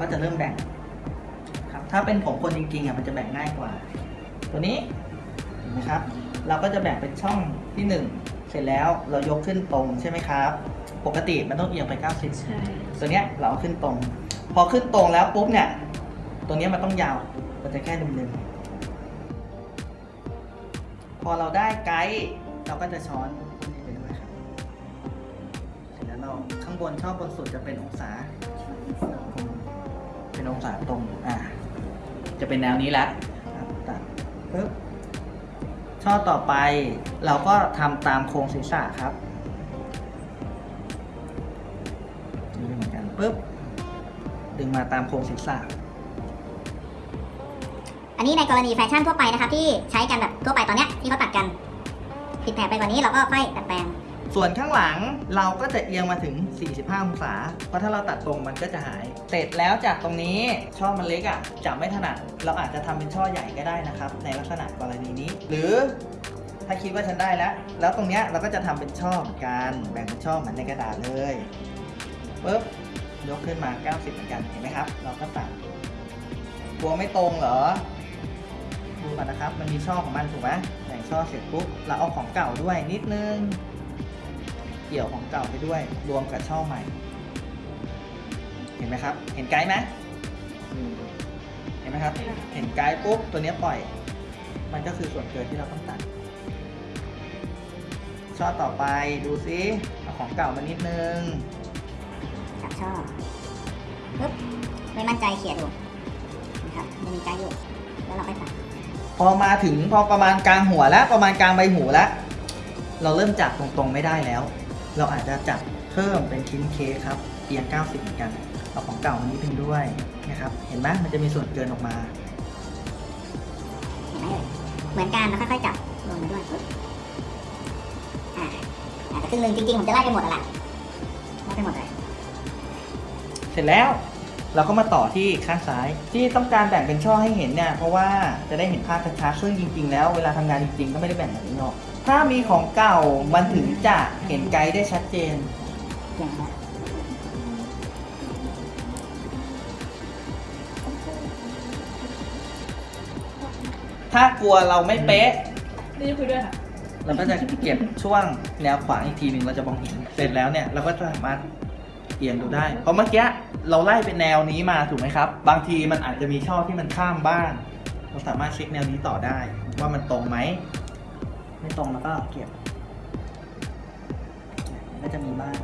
ก็จะเริ่มแบ่งครับถ้าเป็นผมคนจริงๆอะมันจะแบ่งง่ายกว่า ตัวนี้เห็นไหมครับ เราก็จะแบ่งเป็นช่องที่หนึ่งเสร็จแล้วเรายกขึ้นตรงใช่ไหมครับ ปกติมันต้องเอียงไป 90ใช่ตัวเนี้ยเราเอาขึ้นตรง พอขึ้นตรงแล้วปุ๊บเนี่ย ตัวเนี้ยมันต้องยาว มันจะแค่ดึงๆพอเราได้ไกด์เราก็จะช้อนพวกนี้ไปด้วยครับ เสร็จแล้วเราข้างบนช่อบนสุดจะเป็นองศา เป็นองศาตรงอ่าจะเป็นแนวนี้และตัดปึ๊บช่อต่อไปเราก็ทำตามโครงศีรษะครับนี่เหมือนกันปึ๊บดึงมาตามโครงศีรษะอันนี้ในกรณีแฟชั่นทั่วไปนะครับที่ใช้กันแบบทั่วไปตอนเนี้ยที่เขาตัดกันผิดแผกไปกว่านี้เราก็ค่อยดัดแปลง ส่วนข้างหลังเราก็จะเอียงมาถึง 45 องศา เพราะถ้าเราตัดตรงมันก็จะหาย เสร็จแล้วจากตรงนี้ช่อมันเล็กอะ่ะจับไม่ถนัด เราอาจจะทำเป็นช่อใหญ่ก็ได้นะครับ ในลักษณะกรณีนี้ หรือถ้าคิดว่าฉันได้แล้ว แล้วตรงเนี้ยเราก็จะทำเป็นช่อเหมือนกัน แบ่งเป็นช่อเหมือนในกระดาษเลยปุ๊บยกขึ้นมา 90 เหมือนกันเห็นไหมครับ เราก็ตัดกลัวไม่ตรงเหรอดูก่อนนะครับ มันมีช่อของมันถูกไหมแบ่งช่อเสร็จปุ๊บเราเอาของเก่าด้วยนิดนึง เกี่ยวของเก่าไปด้วยรวมกับช่อใหม่ เห็นไหมครับ เห็นไกด์ไหมอืมเห็นไหมครับ เห็นไกด์ปุ๊บตัวเนี้ยปล่อย มันก็คือส่วนเกินที่เราต้องตัดช่อต่อไปดูซิเอาของเก่ามานิดนึงจับช่อปึ๊บไม่มั่นใจเขี่ยดูนะครับจะมีไกด์อยู่แล้วเราค่อยตัดพอมาถึงพอประมาณกลางหัวแล้วประมาณกลางใบหูแล้วเราเริ่มจับตรงๆไม่ได้แล้ว เราอาจจะจับเพิ่มเป็นชิ้นเค้กครับเอียง 90 เหมือนกันเอาของเก่ามานิดนึงด้วยนะครับเห็นไหมมันจะมีส่วนเกินออกมาเห็นไหมเอ่ยเหมือนกันแล้วค่อยๆจับลงมาด้วยปึ๊บอ่าอาจจะครึ่งหนึ่งจริงๆผมจะไล่ไปหมดอะแหละไล่ไปหมดเลยเสร็จแล้ว เราก็มาต่อที่ข้างซ้าย ที่ต้องการแบ่งเป็นช่อให้เห็นเนี่ยเพราะว่าจะได้เห็นภาพชัดๆซึ่งจริง ๆ แล้วเวลาทำงานจริงๆก็ไม่ได้แบ่งแบบนี้หรอกถ้ามีของเก่ามันถึงจะเห็นไกด์ได้ชัดเจนอย่างนี้ถ้ากลัวเราไม่เป๊ะนี่จะคุยด้วยค่ะ เราก็จะเก็บช่วงแนวขวางอีกทีหนึ่งเราจะมองเห็น เสร็จแล้วเนี่ย เราก็จะสามารถ เอียงดูได้ เพราะเมื่อกี้เราไล่เป็นแนวนี้มาถูกไหมครับ บางทีมันอาจจะมีช่อที่มันข้ามบ้าง เราสามารถเช็คแนวนี้ต่อได้ ว่ามันตรงไหม ไม่ตรงแล้วก็เก็บ ก็จะมีบ้าง